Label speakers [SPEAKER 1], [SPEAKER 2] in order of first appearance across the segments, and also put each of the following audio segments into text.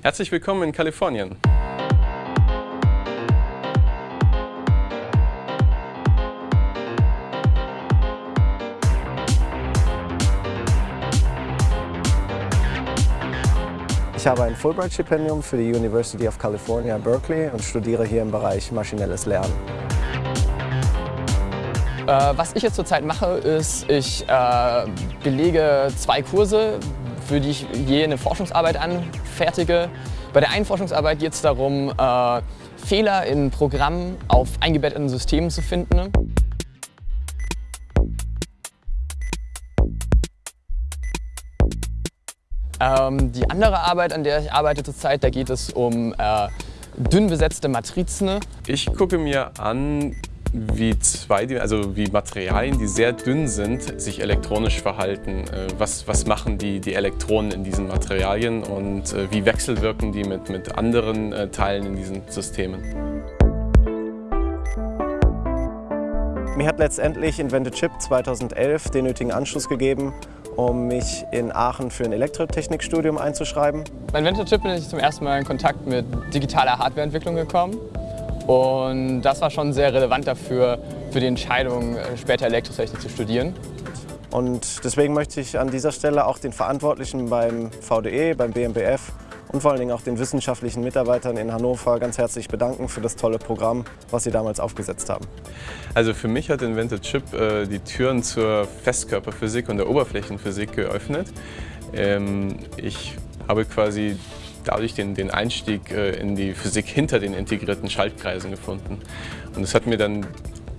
[SPEAKER 1] Herzlich willkommen in Kalifornien.
[SPEAKER 2] Ich habe ein Fulbright-Stipendium für die University of California, Berkeley und studiere hier im Bereich maschinelles Lernen.
[SPEAKER 3] Äh, was ich jetzt zurzeit mache, ist, ich äh, belege zwei Kurse, für die ich je eine Forschungsarbeit anfertige. Bei der einen Forschungsarbeit geht es darum, äh, Fehler in Programmen auf eingebetteten Systemen zu finden. Ähm, die andere Arbeit, an der ich arbeite zurzeit, da geht es um äh, dünn besetzte Matrizen.
[SPEAKER 1] Ich gucke mir an, wie, zwei, also wie Materialien, die sehr dünn sind, sich elektronisch verhalten. Äh, was, was machen die, die Elektronen in diesen Materialien und äh, wie wechselwirken die mit, mit anderen äh, Teilen in diesen Systemen?
[SPEAKER 2] Mir hat letztendlich Invented Chip 2011 den nötigen Anschluss gegeben, um mich in Aachen für ein Elektrotechnikstudium einzuschreiben.
[SPEAKER 3] Bei Invented Chip bin ich zum ersten Mal in Kontakt mit digitaler Hardwareentwicklung gekommen. Und das war schon sehr relevant dafür, für die Entscheidung, später Elektrotechnik zu studieren.
[SPEAKER 2] Und deswegen möchte ich an dieser Stelle auch den Verantwortlichen beim VDE, beim BMBF und vor allen Dingen auch den wissenschaftlichen Mitarbeitern in Hannover ganz herzlich bedanken für das tolle Programm, was sie damals aufgesetzt haben.
[SPEAKER 1] Also für mich hat Invented Chip äh, die Türen zur Festkörperphysik und der Oberflächenphysik geöffnet. Ähm, ich habe quasi dadurch den, den Einstieg äh, in die Physik hinter den integrierten Schaltkreisen gefunden. Und das hat mir dann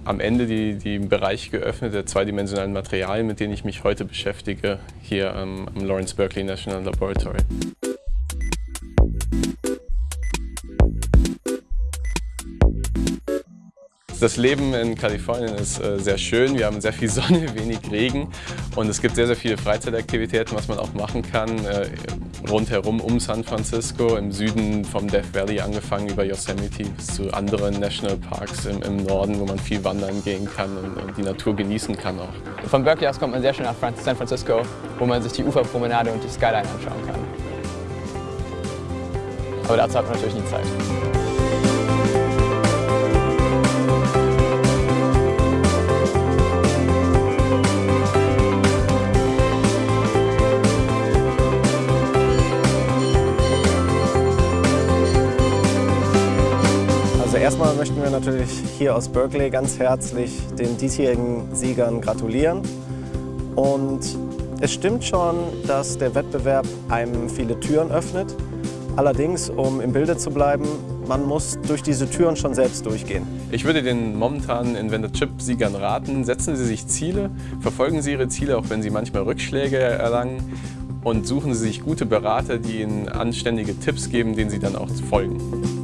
[SPEAKER 1] am Ende die, die Bereich geöffnet der zweidimensionalen Materialien, mit denen ich mich heute beschäftige, hier am, am Lawrence Berkeley National Laboratory. Das Leben in Kalifornien ist äh, sehr schön. Wir haben sehr viel Sonne, wenig Regen und es gibt sehr, sehr viele Freizeitaktivitäten, was man auch machen kann. Äh, rundherum um San Francisco, im Süden vom Death Valley angefangen über Yosemite bis zu anderen Nationalparks im, im Norden, wo man viel wandern gehen kann und, und, die Natur genießen kann auch.
[SPEAKER 3] Von Berkeley aus kommt man sehr schön nach San Francisco, wo man sich die Uferpromenade und die Skyline anschauen kann. Aber dazu hat man natürlich nie Zeit.
[SPEAKER 2] Erstmal möchten wir natürlich hier aus Berkeley ganz herzlich den diesjährigen Siegern gratulieren. Und es stimmt schon, dass der Wettbewerb einem viele Türen öffnet. Allerdings, um im Bilde zu bleiben, man muss durch diese Türen schon selbst durchgehen.
[SPEAKER 1] Ich würde den momentanen Invented Chip-Siegern raten, setzen Sie sich Ziele, verfolgen Sie Ihre Ziele, auch wenn Sie manchmal Rückschläge erlangen und suchen Sie sich gute Berater, die Ihnen anständige Tipps geben, denen Sie dann auch folgen.